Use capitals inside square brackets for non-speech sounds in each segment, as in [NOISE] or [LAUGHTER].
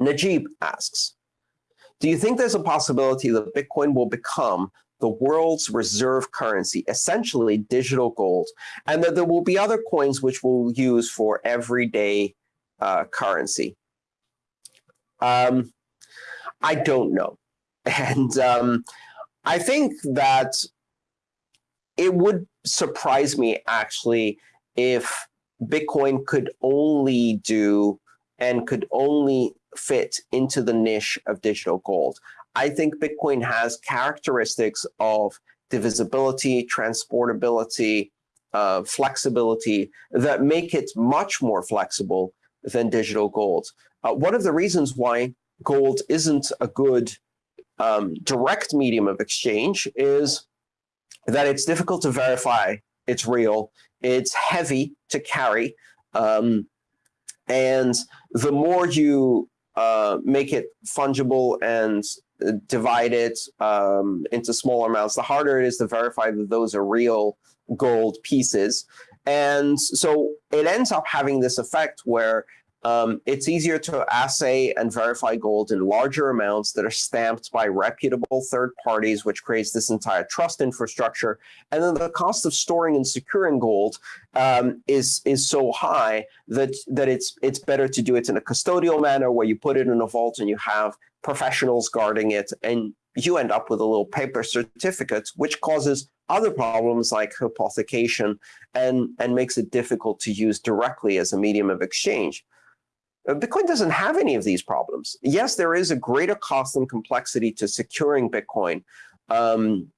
Najib asks, do you think there's a possibility that Bitcoin will become the world's reserve currency, essentially digital gold, and that there will be other coins which we'll use for everyday uh, currency? Um, I don't know. [LAUGHS] And um, I think that it would surprise me, actually, if Bitcoin could only do and could only fit into the niche of digital gold. I think Bitcoin has characteristics of divisibility, transportability, uh, flexibility that make it much more flexible than digital gold. Uh, one of the reasons why gold isn't a good um, direct medium of exchange is that it's difficult to verify it's real. It's heavy to carry. Um, and the more you uh, make it fungible and divide it um, into smaller amounts, the harder it is to verify that those are real gold pieces. And so it ends up having this effect where um, it's easier to assay and verify gold in larger amounts that are stamped by reputable third parties, which creates this entire trust infrastructure. And then the cost of storing and securing gold um, is is so high that that it's it's better to do it in a custodial manner where you put it in a vault and you have professionals guarding it, and you end up with a little paper certificate, which causes other problems like hypothecation and and makes it difficult to use directly as a medium of exchange. Bitcoin doesn't have any of these problems. Yes, there is a greater cost and complexity to securing Bitcoin um,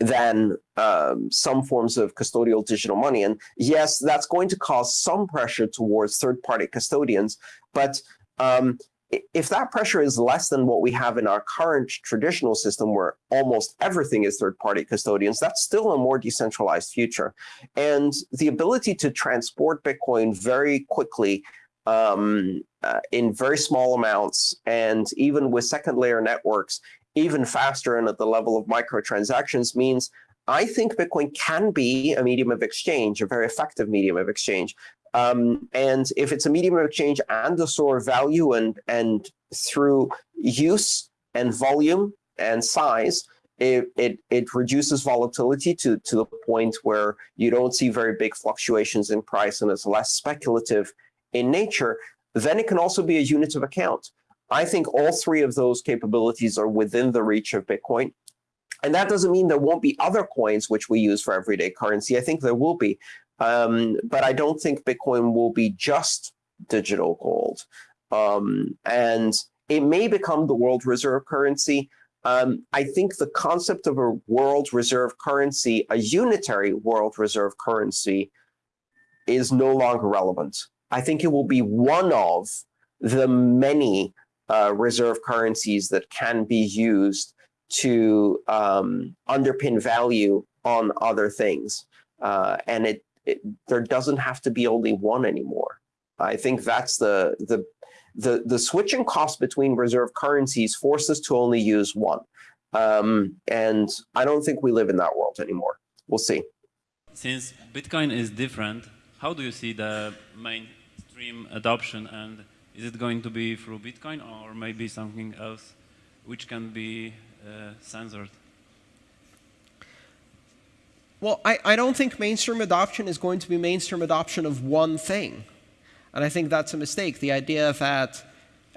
than um, some forms of custodial digital money. And yes, that's going to cause some pressure towards third-party custodians. But um, if that pressure is less than what we have in our current traditional system where almost everything is third-party custodians, that's still a more decentralized future. And the ability to transport Bitcoin very quickly um, uh, in very small amounts, and even with second layer networks, even faster and at the level of microtransactions means I think Bitcoin can be a medium of exchange, a very effective medium of exchange. Um, and if it's a medium of exchange and a store of value and, and through use and volume and size, it, it, it reduces volatility to, to the point where you don't see very big fluctuations in price and it's less speculative in nature, then it can also be a unit of account. I think all three of those capabilities are within the reach of Bitcoin. And that doesn't mean there won't be other coins which we use for everyday currency. I think there will be. Um, but I don't think Bitcoin will be just digital gold. Um, and it may become the world reserve currency. Um, I think the concept of a world reserve currency, a unitary world reserve currency, is no longer relevant. I think it will be one of the many uh, reserve currencies that can be used to um, underpin value on other things. Uh, and it, it, there doesn't have to be only one anymore. I think that's the, the, the, the switching cost between reserve currencies forces us to only use one. Um, and I don't think we live in that world anymore. We'll see. Since Bitcoin is different, how do you see the main mainstream adoption and is it going to be through Bitcoin or maybe something else which can be uh, censored? Well, I, I don't think mainstream adoption is going to be mainstream adoption of one thing. And I think that's a mistake. The idea that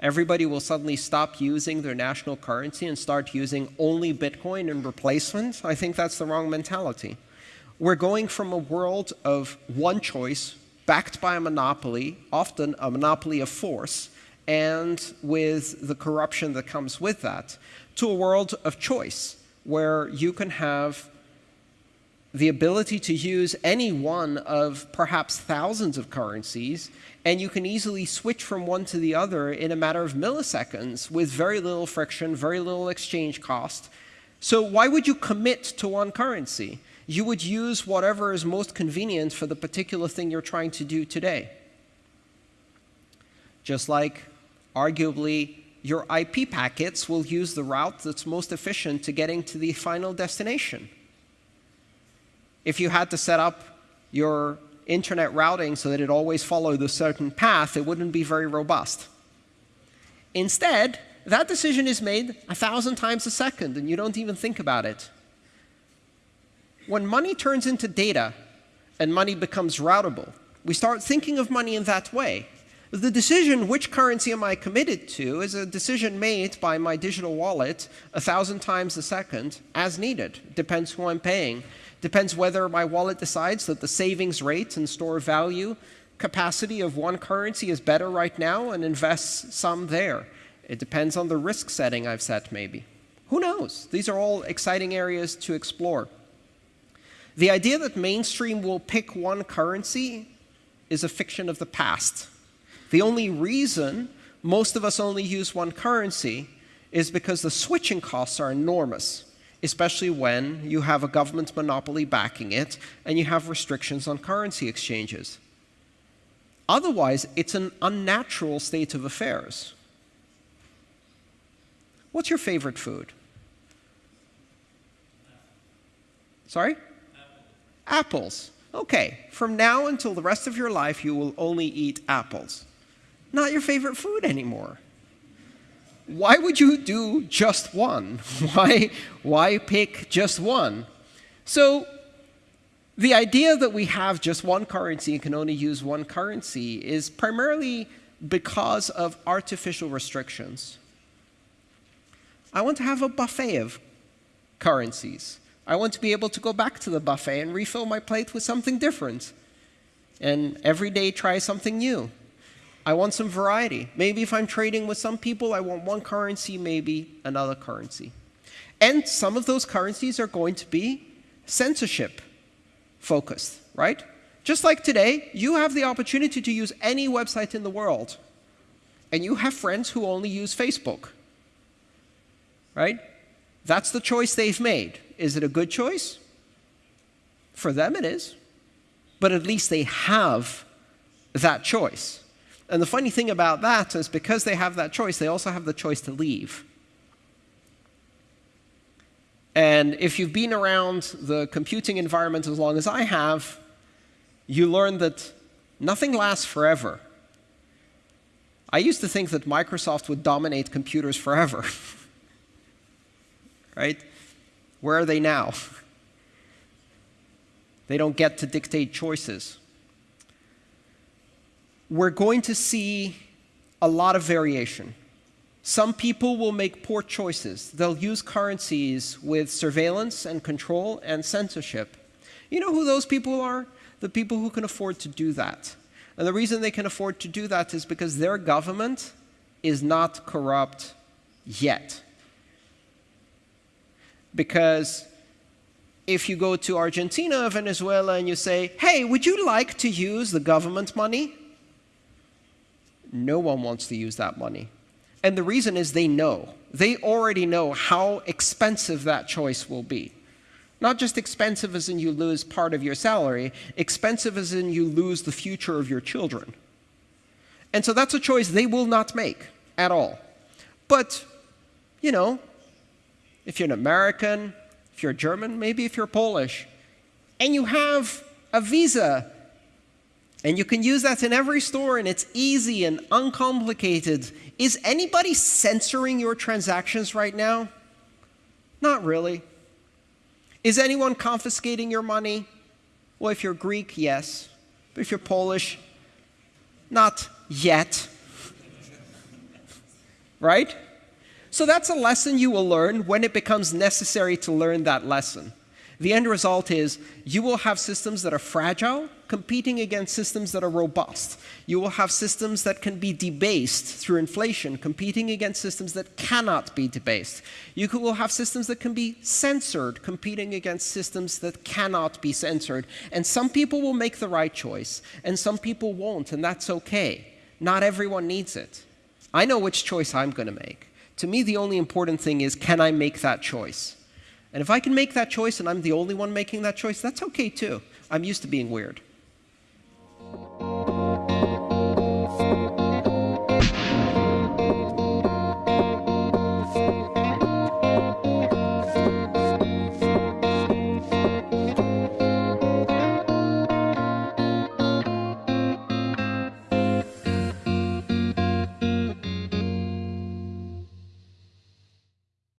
everybody will suddenly stop using their national currency and start using only Bitcoin in replacement, I think that's the wrong mentality. We're going from a world of one choice, backed by a monopoly, often a monopoly of force, and with the corruption that comes with that, to a world of choice, where you can have the ability to use any one of perhaps thousands of currencies, and you can easily switch from one to the other in a matter of milliseconds with very little friction, very little exchange cost. So why would you commit to one currency? You would use whatever is most convenient for the particular thing you're trying to do today. Just like, arguably, your IP packets will use the route that's most efficient to getting to the final destination. If you had to set up your internet routing so that it always followed a certain path, it wouldn't be very robust. Instead, that decision is made a thousand times a second, and you don't even think about it. When money turns into data and money becomes routable, we start thinking of money in that way. The decision, which currency am I committed to, is a decision made by my digital wallet a thousand times a second as needed. Depends who I'm paying. Depends whether my wallet decides that the savings rate and store value capacity of one currency is better right now and invests some there. It depends on the risk setting I've set, maybe. Who knows? These are all exciting areas to explore. The idea that mainstream will pick one currency is a fiction of the past. The only reason most of us only use one currency is because the switching costs are enormous, especially when you have a government monopoly backing it and you have restrictions on currency exchanges. Otherwise, it's an unnatural state of affairs. What's your favorite food? Sorry? Apples. Okay, from now until the rest of your life, you will only eat apples. Not your favorite food anymore. Why would you do just one? [LAUGHS] Why, why pick just one? So the idea that we have just one currency and can only use one currency is primarily because of artificial restrictions. I want to have a buffet of currencies. I want to be able to go back to the buffet and refill my plate with something different. And every day try something new. I want some variety. Maybe if I'm trading with some people, I want one currency, maybe another currency. And some of those currencies are going to be censorship focused, right? Just like today, you have the opportunity to use any website in the world. And you have friends who only use Facebook, right? That's the choice they've made. Is it a good choice? For them, it is. But at least they have that choice. And the funny thing about that is because they have that choice, they also have the choice to leave. And if you've been around the computing environment as long as I have, you learn that nothing lasts forever. I used to think that Microsoft would dominate computers forever. [LAUGHS] right? Where are they now? [LAUGHS] They don't get to dictate choices. We're going to see a lot of variation. Some people will make poor choices. They'll use currencies with surveillance and control and censorship. You know who those people are? The people who can afford to do that. And the reason they can afford to do that is because their government is not corrupt yet because if you go to Argentina or Venezuela and you say, hey, would you like to use the government money? No one wants to use that money. And the reason is they know. They already know how expensive that choice will be. Not just expensive as in you lose part of your salary, expensive as in you lose the future of your children. And so that's a choice they will not make at all. But, you know, if you're an American, if you're German, maybe if you're Polish, and you have a visa, and you can use that in every store, and it's easy and uncomplicated, is anybody censoring your transactions right now? Not really. Is anyone confiscating your money? Well, if you're Greek, yes. But if you're Polish, not yet. [LAUGHS] right? So that's a lesson you will learn when it becomes necessary to learn that lesson. The end result is you will have systems that are fragile competing against systems that are robust. You will have systems that can be debased through inflation competing against systems that cannot be debased. You will have systems that can be censored competing against systems that cannot be censored. And some people will make the right choice and some people won't, and that's okay. Not everyone needs it. I know which choice I'm going to make. To me, the only important thing is, can I make that choice? And if I can make that choice and I'm the only one making that choice, that's okay too. I'm used to being weird.